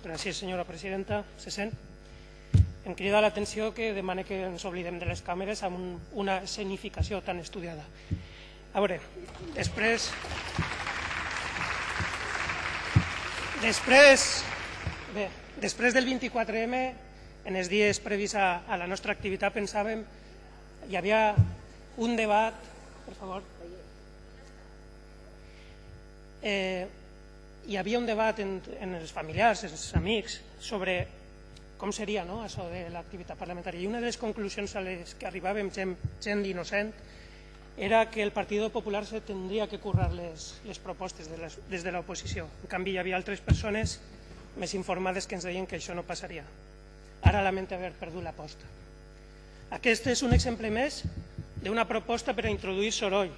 Gràcies, senyora presidenta. Se sent? Em crida l'atenció que demane que ens oblidem de les càmeres amb un, una escenificació tan estudiada. A veure, després... Després, bé, després del 24M, en els dies previs a, a la nostra activitat, pensàvem hi havia un debat... Per favor. Eh, hi havia un debat en, en els familiars, en els amics, sobre com seria no, això de l'activitat parlamentària. I una de les conclusions a les que arribàvem, gent, gent d'innocent, era que el Partit Popular se tindria que currar les, les propostes de les, des de l'oposició. En canvi, hi havia altres persones més informades que ens deien que això no passaria. Ara lamento haver perdut l'aposta. Aquest és un exemple més d'una proposta per a introduir soroll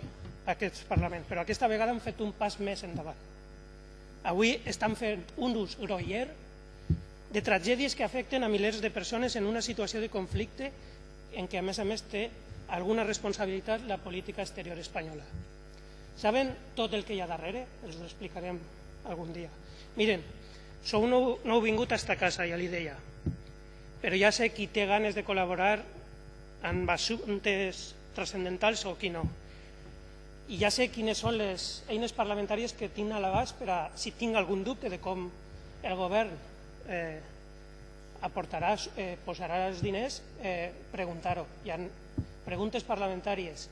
a aquest Parlament, però aquesta vegada han fet un pas més endavant. Avui estan fent un ús groller de tragèdies que afecten a milers de persones en una situació de conflicte en què a més a més té alguna responsabilitat la política exterior espanyola. Saben tot el que hi ha darrere? Els ho explicarem algun dia. Miren, sou nou, nou vingut a esta casa, ja li deia, però ja sé qui té ganes de col·laborar en assumptes transcendentals o qui no i ja sé quines són les eines parlamentàries que tinc a l'abast per a, si tinc algun dubte de com el govern eh, aportarà, eh, posarà els diners, eh, preguntar-ho. Hi ha preguntes parlamentàries.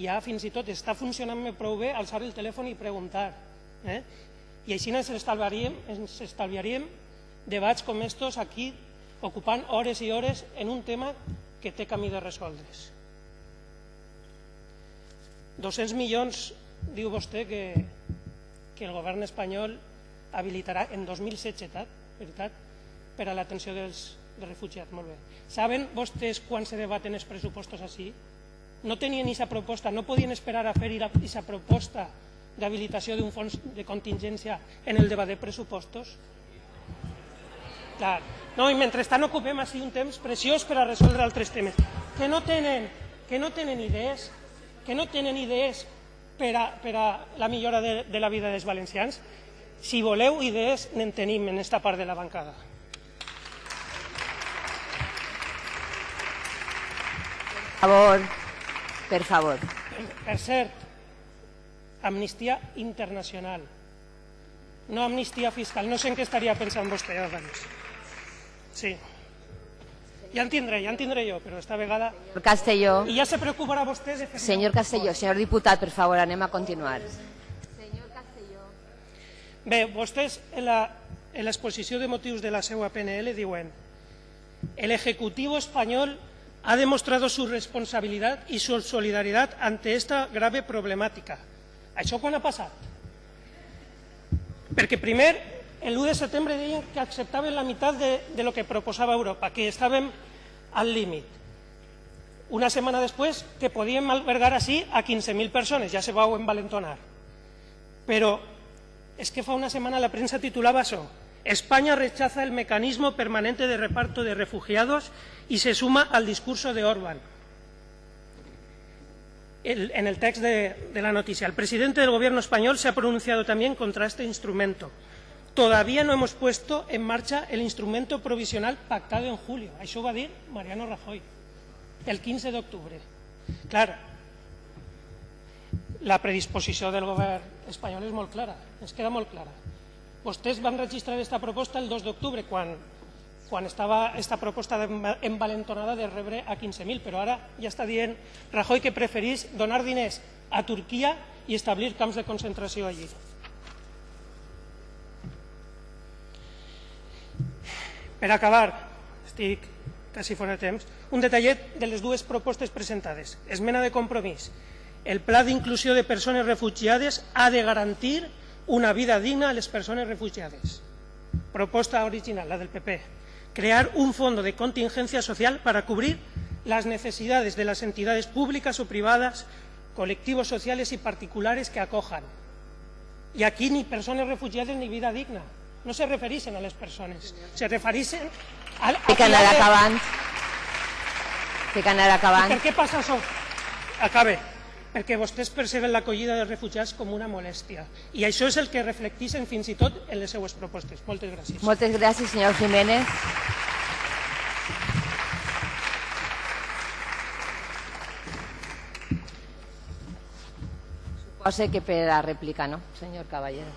Hi ha fins i tot, està funcionant prou bé alçar el telèfon i preguntar. Eh? I així ens estalviaríem, ens estalviaríem debats com estos aquí ocupant hores i hores en un tema que té camí de resoldre's. 200 milions, diu vostè, que, que el govern espanyol habilitarà en 2016, veritat, per a l'atenció dels, dels refugiats. Molt bé. Saben vostès quan se debaten els pressupostos així? No tenien aquesta proposta, no podien esperar a fer aquesta proposta d'habilitació d'un fons de contingència en el debat de pressupostos? Clar. No, i mentrestant ocupem així un temps preciós per a resoldre altres temes. Que no tenen, que no tenen idees que no tenen idees per a, per a la millora de, de la vida dels valencians? Si voleu idees, n'en tenim en aquesta part de la bancada. Per favor, per favor. Per cert, amnistia internacional, no amnistia fiscal. No sé en què estaria pensant vostè abans. Sí. Ja en tindré, ja en tindré jo, però esta vegada... Señor Castelló. I ja se preocuparà vostè de fer... Señor Castelló, señor diputat, per favor, anem a continuar. Senyor Castelló. Bé, vostès en l'exposició de motius de la seva PNL diuen el Ejecutivo español ha demostrado su responsabilidad y su solidaridad ante esta grave problemàtica. Això quan ha passat? Perquè primer el 1 de setembre deien que acceptaven la meitat de, lo que proposava Europa, que estàvem al límit. Una setmana després que podíem albergar així a 15.000 persones, ja se vau envalentonar. Però és que fa una setmana la premsa titulava això, España rechaza el mecanismo permanente de reparto de refugiados y se suma al discurso de Orbán. El, en el text de, de la noticia, el presidente del gobierno español se ha pronunciado también contra este instrumento. Todavía no hemos puesto en marcha el instrumento provisional pactado en julio. Això ho va dir Mariano Rajoy el 15 d'octubre. Clar, la predisposició del govern espanyol és molt clara, ens queda molt clara. Vostès van registrar aquesta proposta el 2 d'octubre, quan, quan estava aquesta proposta envalentonada de rebre a 15.000, però ara ja està dient Rajoy que preferís donar diners a Turquia i establir camps de concentració allí. Per acabar, estic quasi fora de temps, un detallet de les dues propostes presentades. Esmena de compromís. El pla d'inclusió de persones refugiades ha de garantir una vida digna a les persones refugiades. Proposta original, la del PP. Crear un fondo de contingencia social para cubrir las necesidades de las entidades públicas o privadas, colectivos sociales y particulares que acojan. Y aquí ni personas refugiadas ni vida digna no se refereixen a les persones, se refereixen a... Té que anar acabant. Té que anar acabant. per què passa això? Acabe. perquè vostès perceben l'acollida dels refugiats com una molèstia. I això és el que reflecteixen fins i tot en les seues propostes. Moltes gràcies. Moltes gràcies, senyor Jiménez. Suposo que per la rèplica, no, senyor Caballero?